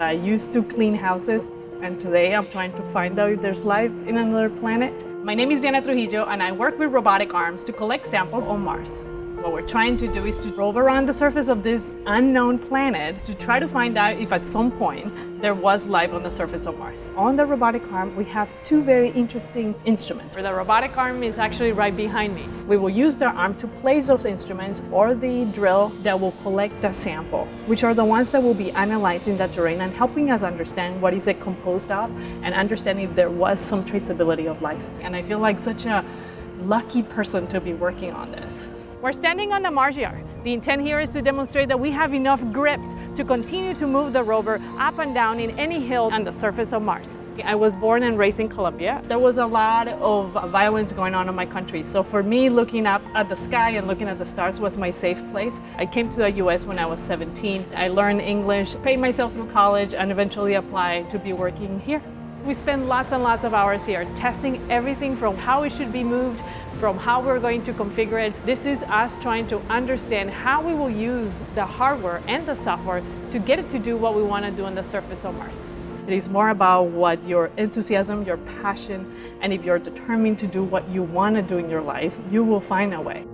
I used to clean houses, and today I'm trying to find out if there's life in another planet. My name is Diana Trujillo, and I work with robotic arms to collect samples on Mars. What we're trying to do is to rover around the surface of this unknown planet to try to find out if at some point there was life on the surface of Mars. On the robotic arm, we have two very interesting instruments. The robotic arm is actually right behind me. We will use the arm to place those instruments or the drill that will collect the sample, which are the ones that will be analyzing the terrain and helping us understand what is it composed of and understanding if there was some traceability of life. And I feel like such a lucky person to be working on this. We're standing on the Mars Yard. The intent here is to demonstrate that we have enough grip to continue to move the rover up and down in any hill on the surface of Mars. I was born and raised in Colombia. There was a lot of violence going on in my country. So for me, looking up at the sky and looking at the stars was my safe place. I came to the US when I was 17. I learned English, paid myself through college, and eventually applied to be working here. We spend lots and lots of hours here testing everything from how it should be moved, from how we're going to configure it. This is us trying to understand how we will use the hardware and the software to get it to do what we want to do on the surface of Mars. It is more about what your enthusiasm, your passion, and if you're determined to do what you want to do in your life, you will find a way.